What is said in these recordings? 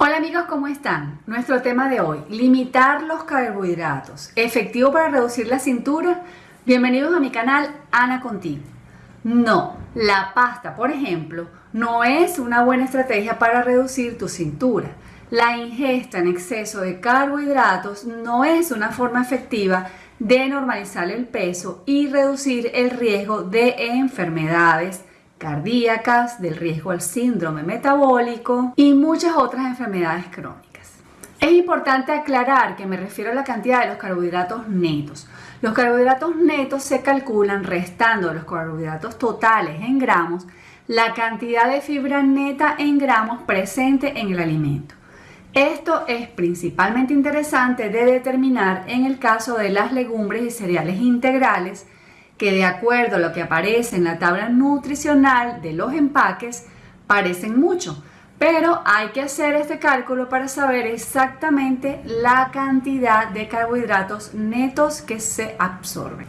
Hola amigos, ¿cómo están? Nuestro tema de hoy, limitar los carbohidratos. ¿Efectivo para reducir la cintura? Bienvenidos a mi canal Ana Contigo. No, la pasta, por ejemplo, no es una buena estrategia para reducir tu cintura. La ingesta en exceso de carbohidratos no es una forma efectiva de normalizar el peso y reducir el riesgo de enfermedades cardíacas, del riesgo al síndrome metabólico y muchas otras enfermedades crónicas. Es importante aclarar que me refiero a la cantidad de los carbohidratos netos. Los carbohidratos netos se calculan restando los carbohidratos totales en gramos la cantidad de fibra neta en gramos presente en el alimento. Esto es principalmente interesante de determinar en el caso de las legumbres y cereales integrales que de acuerdo a lo que aparece en la tabla nutricional de los empaques, parecen mucho, pero hay que hacer este cálculo para saber exactamente la cantidad de carbohidratos netos que se absorben.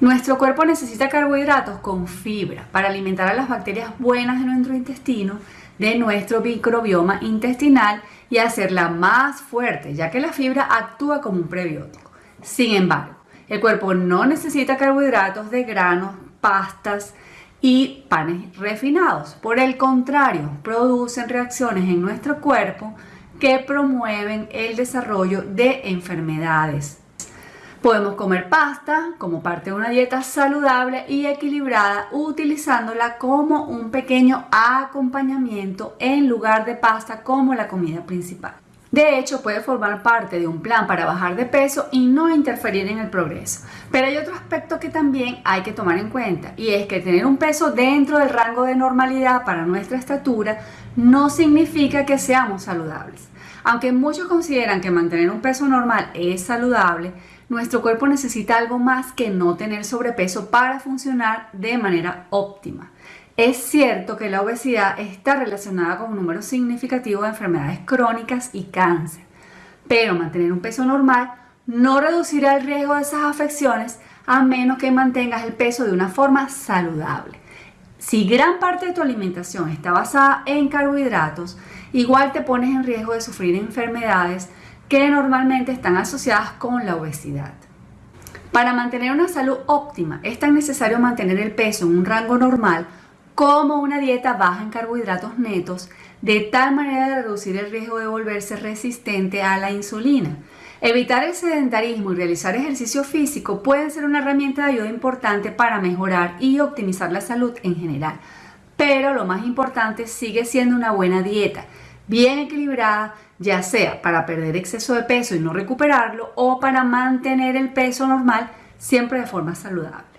Nuestro cuerpo necesita carbohidratos con fibra para alimentar a las bacterias buenas de nuestro intestino, de nuestro microbioma intestinal y hacerla más fuerte, ya que la fibra actúa como un prebiótico. Sin embargo, el cuerpo no necesita carbohidratos de granos, pastas y panes refinados. Por el contrario, producen reacciones en nuestro cuerpo que promueven el desarrollo de enfermedades. Podemos comer pasta como parte de una dieta saludable y equilibrada utilizándola como un pequeño acompañamiento en lugar de pasta como la comida principal. De hecho, puede formar parte de un plan para bajar de peso y no interferir en el progreso. Pero hay otro aspecto que también hay que tomar en cuenta y es que tener un peso dentro del rango de normalidad para nuestra estatura no significa que seamos saludables. Aunque muchos consideran que mantener un peso normal es saludable, nuestro cuerpo necesita algo más que no tener sobrepeso para funcionar de manera óptima. Es cierto que la obesidad está relacionada con un número significativo de enfermedades crónicas y cáncer, pero mantener un peso normal no reducirá el riesgo de esas afecciones a menos que mantengas el peso de una forma saludable. Si gran parte de tu alimentación está basada en carbohidratos, igual te pones en riesgo de sufrir enfermedades que normalmente están asociadas con la obesidad. Para mantener una salud óptima es tan necesario mantener el peso en un rango normal como una dieta baja en carbohidratos netos, de tal manera de reducir el riesgo de volverse resistente a la insulina. Evitar el sedentarismo y realizar ejercicio físico pueden ser una herramienta de ayuda importante para mejorar y optimizar la salud en general. Pero lo más importante sigue siendo una buena dieta, bien equilibrada, ya sea para perder exceso de peso y no recuperarlo o para mantener el peso normal siempre de forma saludable.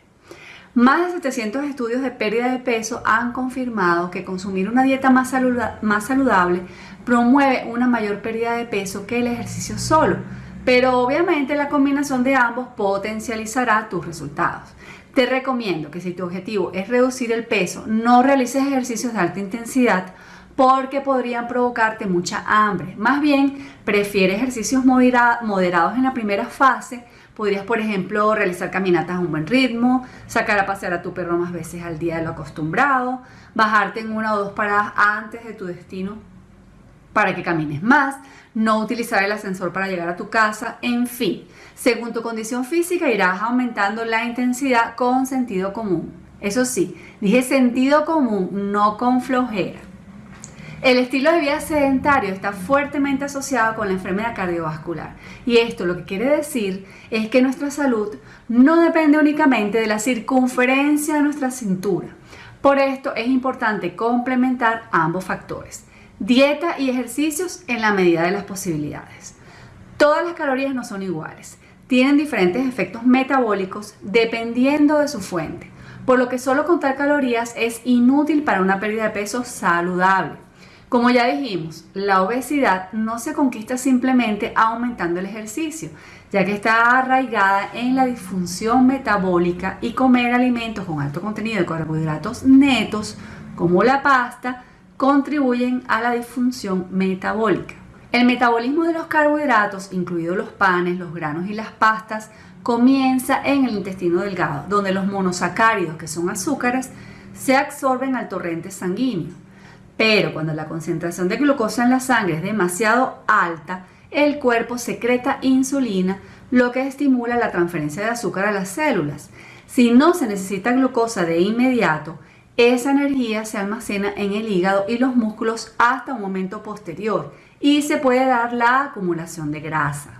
Más de 700 estudios de pérdida de peso han confirmado que consumir una dieta más, saludable promueve una mayor pérdida de peso que el ejercicio solo, pero obviamente la combinación de ambos potencializará tus resultados. Te recomiendo que si tu objetivo es reducir el peso, no realices ejercicios de alta intensidad porque podrían provocarte mucha hambre. Más bien, prefiere ejercicios moderados en la primera fase Podrías, por ejemplo, realizar caminatas a un buen ritmo, sacar a pasear a tu perro más veces al día de lo acostumbrado, bajarte en una o dos paradas antes de tu destino para que camines más, no utilizar el ascensor para llegar a tu casa, en fin, según tu condición física irás aumentando la intensidad con sentido común. Eso sí, dije sentido común, no con flojera. El estilo de vida sedentario está fuertemente asociado con la enfermedad cardiovascular y esto lo que quiere decir es que nuestra salud no depende únicamente de la circunferencia de nuestra cintura. Por esto es importante complementar ambos factores, dieta y ejercicios en la medida de las posibilidades. Todas las calorías no son iguales, tienen diferentes efectos metabólicos dependiendo de su fuente, por lo que solo contar calorías es inútil para una pérdida de peso saludable. Como ya dijimos, la obesidad no se conquista simplemente aumentando el ejercicio, ya que está arraigada en la disfunción metabólica y comer alimentos con alto contenido de carbohidratos netos, como la pasta, contribuyen a la disfunción metabólica. El metabolismo de los carbohidratos, incluidos los panes, los granos y las pastas, comienza en el intestino delgado, donde los monosacáridos, que son azúcares, se absorben al torrente sanguíneo. Pero cuando la concentración de glucosa en la sangre es demasiado alta, el cuerpo secreta insulina, lo que estimula la transferencia de azúcar a las células. Si no se necesita glucosa de inmediato, esa energía se almacena en el hígado y los músculos hasta un momento posterior y se puede dar la acumulación de grasa.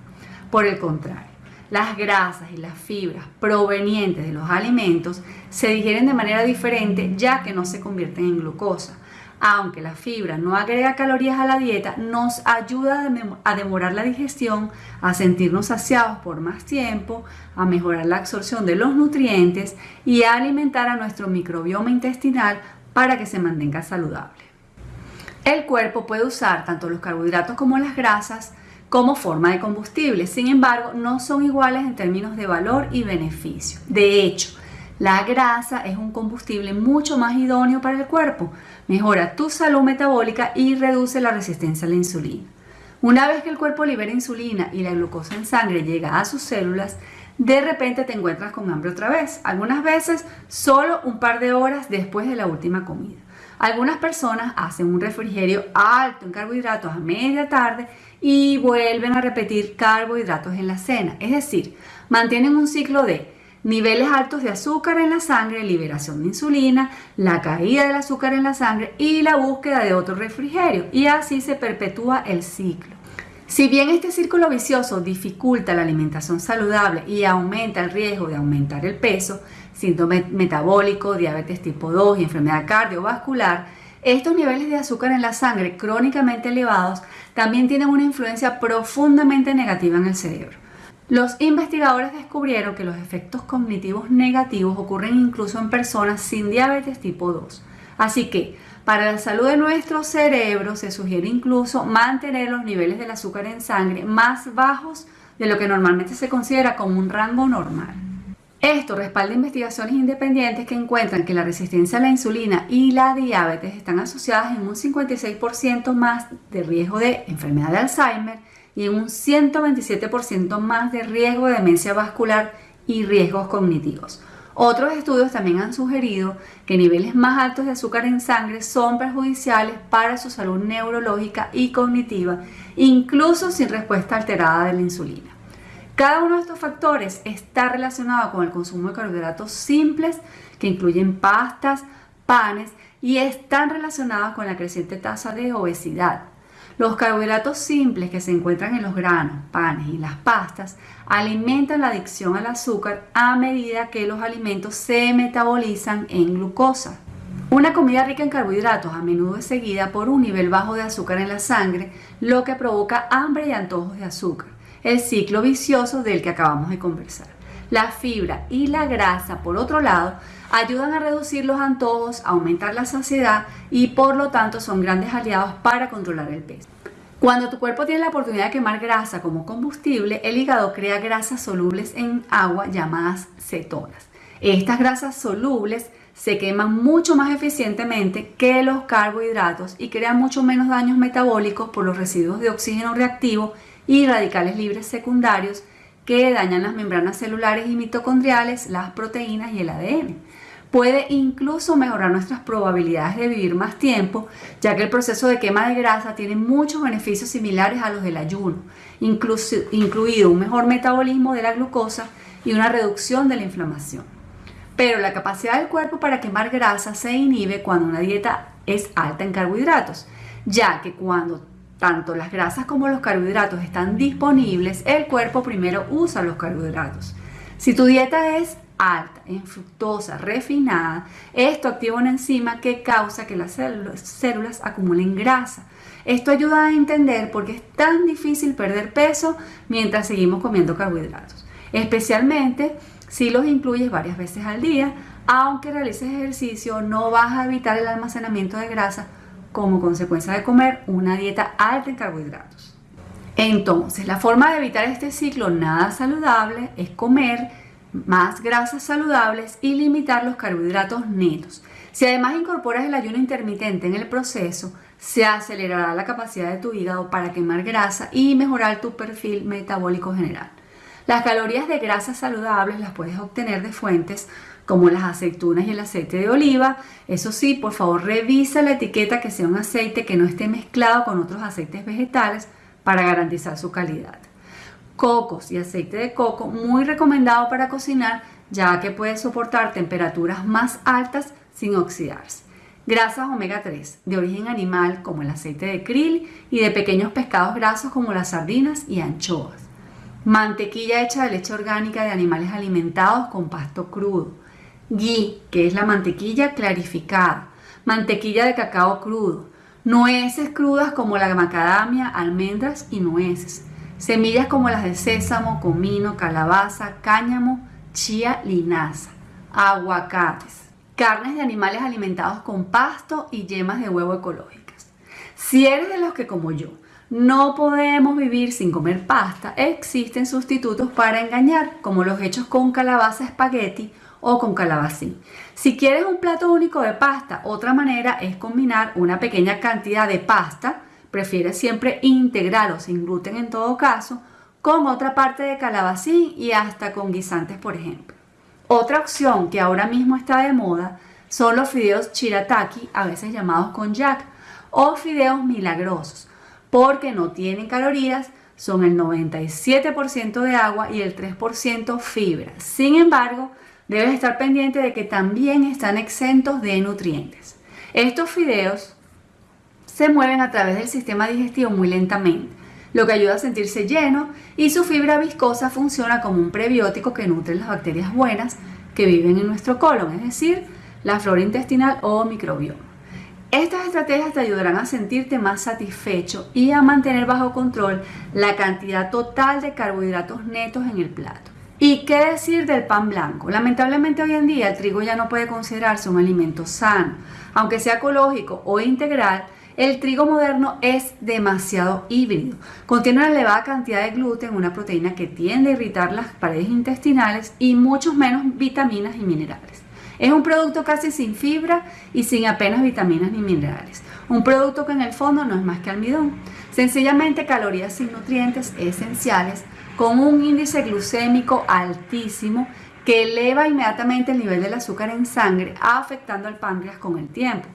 Por el contrario, las grasas y las fibras provenientes de los alimentos se digieren de manera diferente ya que no se convierten en glucosa aunque la fibra no agrega calorías a la dieta, nos ayuda a demorar la digestión, a sentirnos saciados por más tiempo, a mejorar la absorción de los nutrientes y a alimentar a nuestro microbioma intestinal para que se mantenga saludable. El cuerpo puede usar tanto los carbohidratos como las grasas como forma de combustible, sin embargo, no son iguales en términos de valor y beneficio. De hecho, la grasa es un combustible mucho más idóneo para el cuerpo, mejora tu salud metabólica y reduce la resistencia a la insulina. Una vez que el cuerpo libera insulina y la glucosa en sangre llega a sus células, de repente te encuentras con hambre otra vez, algunas veces solo un par de horas después de la última comida. Algunas personas hacen un refrigerio alto en carbohidratos a media tarde y vuelven a repetir carbohidratos en la cena, es decir, mantienen un ciclo de niveles altos de azúcar en la sangre, liberación de insulina, la caída del azúcar en la sangre y la búsqueda de otro refrigerio. Y así se perpetúa el ciclo. Si bien este círculo vicioso dificulta la alimentación saludable y aumenta el riesgo de aumentar el peso, síndrome metabólico, diabetes tipo 2 y enfermedad cardiovascular, estos niveles de azúcar en la sangre crónicamente elevados también tienen una influencia profundamente negativa en el cerebro. Los investigadores descubrieron que los efectos cognitivos negativos ocurren incluso en personas sin diabetes tipo 2. Así que, para la salud de nuestro cerebro se sugiere incluso mantener los niveles del azúcar en sangre más bajos de lo que normalmente se considera como un rango normal. Esto respalda investigaciones independientes que encuentran que la resistencia a la insulina y la diabetes están asociadas en un 56% más de riesgo de enfermedad de Alzheimer y en un 127% más de riesgo de demencia vascular y riesgos cognitivos. Otros estudios también han sugerido que niveles más altos de azúcar en sangre son perjudiciales para su salud neurológica y cognitiva, incluso sin respuesta alterada de la insulina. Cada uno de estos factores está relacionado con el consumo de carbohidratos simples que incluyen pastas, panes y están relacionados con la creciente tasa de obesidad, los carbohidratos simples que se encuentran en los granos, panes y las pastas alimentan la adicción al azúcar a medida que los alimentos se metabolizan en glucosa. Una comida rica en carbohidratos a menudo es seguida por un nivel bajo de azúcar en la sangre, lo que provoca hambre y antojos de azúcar, el ciclo vicioso del que acabamos de conversar. La fibra y la grasa, por otro lado, ayudan a reducir los antojos, aumentar la saciedad y por lo tanto son grandes aliados para controlar el peso. Cuando tu cuerpo tiene la oportunidad de quemar grasa como combustible, el hígado crea grasas solubles en agua llamadas cetonas. Estas grasas solubles se queman mucho más eficientemente que los carbohidratos y crean mucho menos daños metabólicos por los residuos de oxígeno reactivo y radicales libres secundarios que dañan las membranas celulares y mitocondriales, las proteínas y el ADN. Puede incluso mejorar nuestras probabilidades de vivir más tiempo, ya que el proceso de quema de grasa tiene muchos beneficios similares a los del ayuno, incluido un mejor metabolismo de la glucosa y una reducción de la inflamación. Pero la capacidad del cuerpo para quemar grasa se inhibe cuando una dieta es alta en carbohidratos, ya que cuando tanto las grasas como los carbohidratos están disponibles, el cuerpo primero usa los carbohidratos. Si tu dieta es alta en fructosa refinada, esto activa una enzima que causa que las células, acumulen grasa. Esto ayuda a entender por qué es tan difícil perder peso mientras seguimos comiendo carbohidratos, especialmente si los incluyes varias veces al día, aunque realices ejercicio, no vas a evitar el almacenamiento de grasa como consecuencia de comer una dieta alta en carbohidratos. Entonces, la forma de evitar este ciclo nada saludable es comer más grasas saludables y limitar los carbohidratos netos. Si además incorporas el ayuno intermitente en el proceso, se acelerará la capacidad de tu hígado para quemar grasa y mejorar tu perfil metabólico general. Las calorías de grasas saludables las puedes obtener de fuentes como las aceitunas y el aceite de oliva. Eso sí, por favor revisa la etiqueta que sea un aceite que no esté mezclado con otros aceites vegetales para garantizar su calidad. Cocos y aceite de coco muy recomendado para cocinar ya que puede soportar temperaturas más altas sin oxidarse. Grasas omega 3 de origen animal como el aceite de krill y de pequeños pescados grasos como las sardinas y anchoas. Mantequilla hecha de leche orgánica de animales alimentados con pasto crudo. Ghee, que es la mantequilla clarificada. Mantequilla de cacao crudo. Nueces crudas como la macadamia, almendras y nueces. Semillas como las de sésamo, comino, calabaza, cáñamo, chía, linaza. Aguacates carnes de animales alimentados con pasto y yemas de huevo ecológicas. Si eres de los que como yo no podemos vivir sin comer pasta, existen sustitutos para engañar, como los hechos con calabaza espagueti o con calabacín. Si quieres un plato único de pasta, otra manera es combinar una pequeña cantidad de pasta, prefiere siempre integral o sin gluten en todo caso, con otra parte de calabacín y hasta con guisantes, por ejemplo. Otra opción que ahora mismo está de moda son los fideos chirataki, a veces llamados con jack, o fideos milagrosos, porque no tienen calorías, son el 97% de agua y el 3% fibra. Sin embargo, debes estar pendiente de que también están exentos de nutrientes. Estos fideos se mueven a través del sistema digestivo muy lentamente, lo que ayuda a sentirse lleno y su fibra viscosa funciona como un prebiótico que nutre las bacterias buenas que viven en nuestro colon, es decir, la flora intestinal o microbioma. Estas estrategias te ayudarán a sentirte más satisfecho y a mantener bajo control la cantidad total de carbohidratos netos en el plato. ¿Y qué decir del pan blanco? Lamentablemente hoy en día el trigo ya no puede considerarse un alimento sano. Aunque sea ecológico o integral, el trigo moderno es demasiado híbrido. Contiene una elevada cantidad de gluten, una proteína que tiende a irritar las paredes intestinales y muchos menos vitaminas y minerales. Es un producto casi sin fibra y sin apenas vitaminas ni minerales. Un producto que en el fondo no es más que almidón. Sencillamente calorías sin nutrientes esenciales con un índice glucémico altísimo que eleva inmediatamente el nivel del azúcar en sangre, afectando al páncreas con el tiempo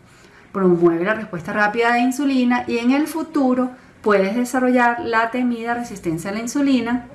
promueve la respuesta rápida de insulina y en el futuro puedes desarrollar la temida resistencia a la insulina,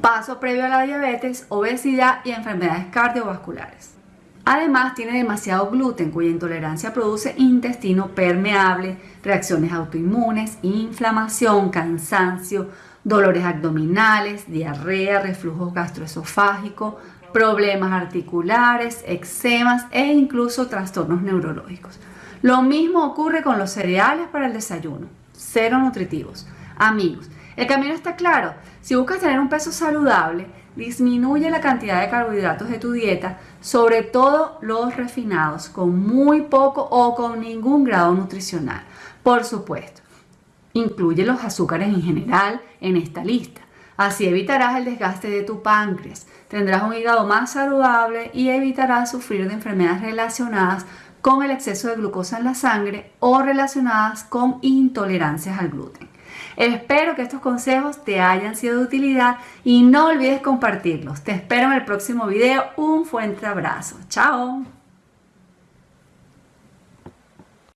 paso previo a la diabetes, obesidad y enfermedades cardiovasculares. Además tiene demasiado gluten cuya intolerancia produce intestino permeable, reacciones autoinmunes, inflamación, cansancio, dolores abdominales, diarrea, reflujo gastroesofágico, problemas articulares, eczemas e incluso trastornos neurológicos. Lo mismo ocurre con los cereales para el desayuno, cero nutritivos. Amigos, el camino está claro. Si buscas tener un peso saludable, disminuye la cantidad de carbohidratos de tu dieta, sobre todo los refinados, con muy poco o con ningún grado nutricional. Por supuesto, incluye los azúcares en general en esta lista. Así evitarás el desgaste de tu páncreas, tendrás un hígado más saludable y evitarás sufrir de enfermedades relacionadas con el exceso de glucosa en la sangre o relacionadas con intolerancias al gluten. Espero que estos consejos te hayan sido de utilidad y no olvides compartirlos. Te espero en el próximo video. Un fuerte abrazo. Chao.